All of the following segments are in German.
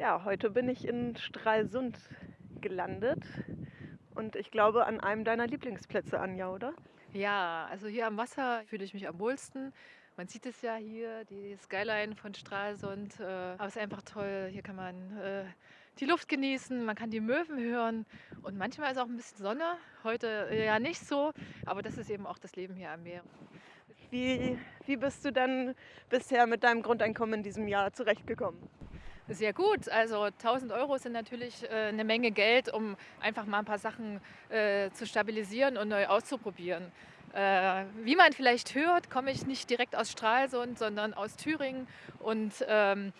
Ja, heute bin ich in Stralsund gelandet und ich glaube an einem deiner Lieblingsplätze, Anja, oder? Ja, also hier am Wasser fühle ich mich am wohlsten. Man sieht es ja hier, die Skyline von Stralsund. Äh, aber es ist einfach toll. Hier kann man äh, die Luft genießen, man kann die Möwen hören und manchmal ist auch ein bisschen Sonne. Heute äh, ja nicht so, aber das ist eben auch das Leben hier am Meer. Wie, wie bist du dann bisher mit deinem Grundeinkommen in diesem Jahr zurechtgekommen? Sehr gut. Also 1000 Euro sind natürlich äh, eine Menge Geld, um einfach mal ein paar Sachen äh, zu stabilisieren und neu auszuprobieren. Äh, wie man vielleicht hört, komme ich nicht direkt aus Stralsund, sondern aus Thüringen. Und ähm,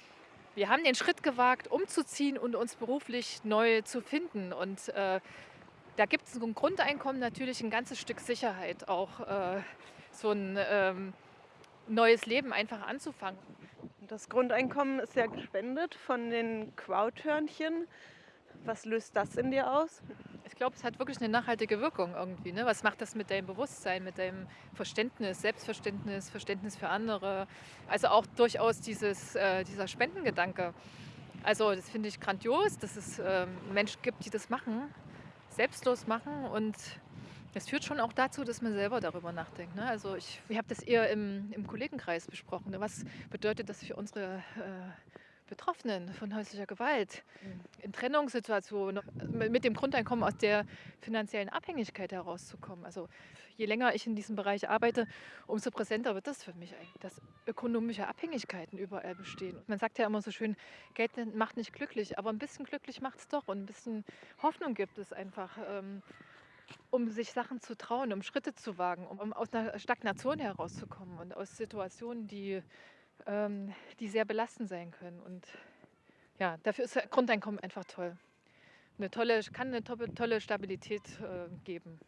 wir haben den Schritt gewagt, umzuziehen und uns beruflich neu zu finden. Und äh, da gibt es ein Grundeinkommen natürlich ein ganzes Stück Sicherheit, auch äh, so ein ähm, neues Leben einfach anzufangen. Das Grundeinkommen ist ja gespendet von den Crowdhörnchen. Was löst das in dir aus? Ich glaube, es hat wirklich eine nachhaltige Wirkung irgendwie. Ne? Was macht das mit deinem Bewusstsein, mit deinem Verständnis, Selbstverständnis, Verständnis für andere? Also auch durchaus dieses, äh, dieser Spendengedanke. Also das finde ich grandios, dass es äh, Menschen gibt, die das machen, selbstlos machen und das führt schon auch dazu, dass man selber darüber nachdenkt. Ne? Also ich, ich habe das eher im, im Kollegenkreis besprochen. Ne? Was bedeutet das für unsere äh, Betroffenen von häuslicher Gewalt mhm. in Trennungssituationen mit dem Grundeinkommen aus der finanziellen Abhängigkeit herauszukommen. Also je länger ich in diesem Bereich arbeite, umso präsenter wird das für mich eigentlich, dass ökonomische Abhängigkeiten überall bestehen. Man sagt ja immer so schön, Geld macht nicht glücklich, aber ein bisschen glücklich macht es doch und ein bisschen Hoffnung gibt es einfach. Ähm, um sich Sachen zu trauen, um Schritte zu wagen, um, um aus einer Stagnation herauszukommen und aus Situationen, die, ähm, die sehr belastend sein können. Und ja, dafür ist Grundeinkommen einfach toll. Eine tolle, kann eine tolle Stabilität äh, geben.